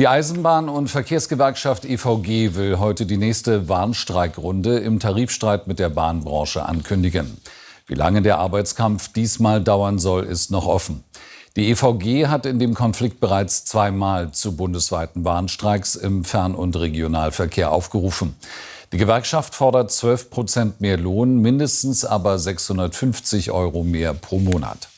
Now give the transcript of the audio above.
Die Eisenbahn- und Verkehrsgewerkschaft EVG will heute die nächste Warnstreikrunde im Tarifstreit mit der Bahnbranche ankündigen. Wie lange der Arbeitskampf diesmal dauern soll, ist noch offen. Die EVG hat in dem Konflikt bereits zweimal zu bundesweiten Warnstreiks im Fern- und Regionalverkehr aufgerufen. Die Gewerkschaft fordert 12 Prozent mehr Lohn, mindestens aber 650 Euro mehr pro Monat.